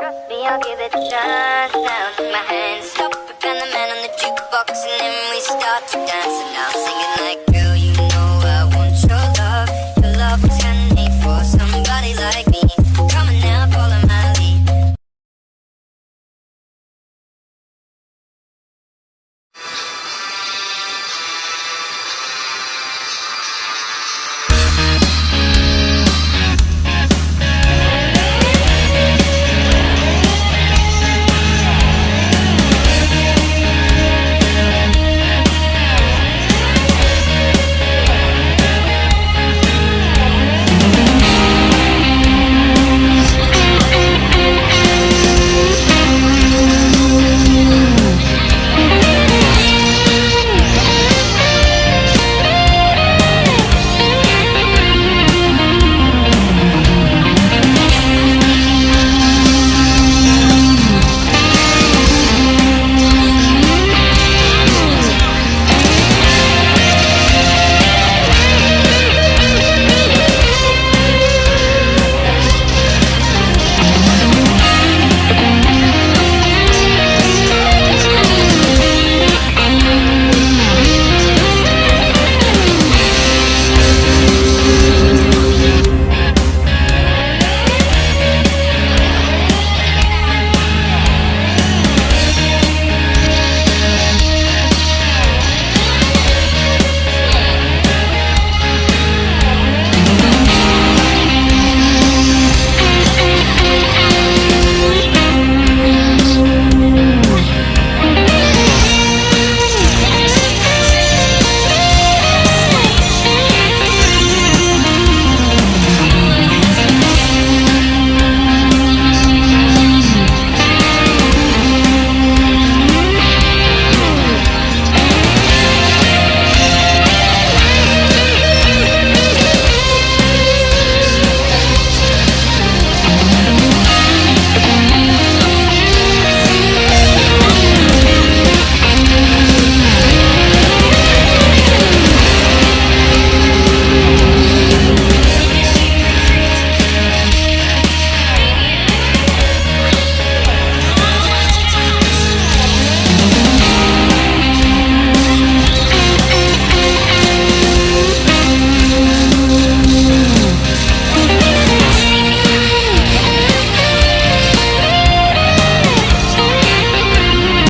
Trust me, I'll give it a chance now. Take my hand, stop and the man on the jukebox, and then we start to dance. And I'm singing like.